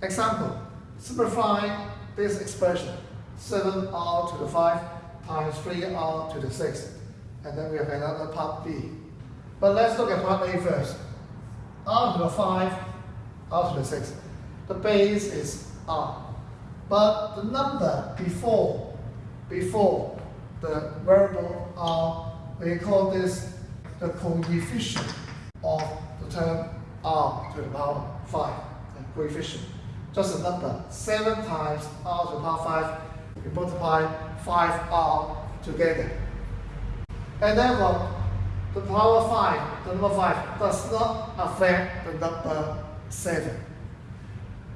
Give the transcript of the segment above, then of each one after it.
Example, simplify this expression. 7r to the 5 times 3r to the 6. And then we have another part B. But let's look at part A first. r to the 5, r to the 6. The base is r. But the number before, before the variable r, we call this the coefficient of the term r to the power 5. The coefficient. Just a number. 7 times r to the power 5 we multiply 5r together. And therefore, the power 5, the number 5, does not affect the number 7.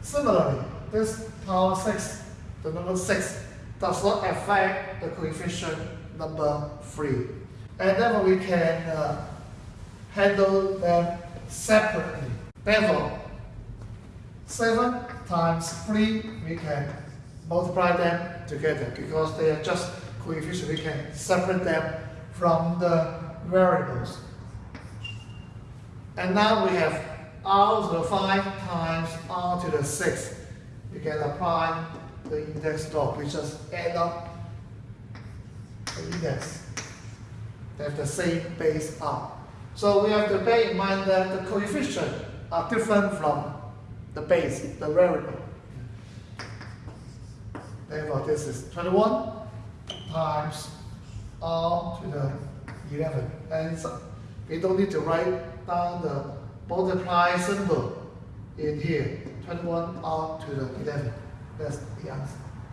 Similarly, this power 6, the number 6, does not affect the coefficient number 3. And therefore, we can uh, handle them separately. Therefore, 7 times 3, we can multiply them together because they are just coefficients. We can separate them from the variables. And now we have r to the 5 times r to the 6. You can apply the index law. We just add up the index. They have the same base r. So we have to bear in mind that the coefficients are different from the base, the variable. Therefore, this is 21 times r to the 11. And so we don't need to write down the multiply symbol in here. 21 r to the 11. That's the answer.